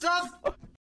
Stop!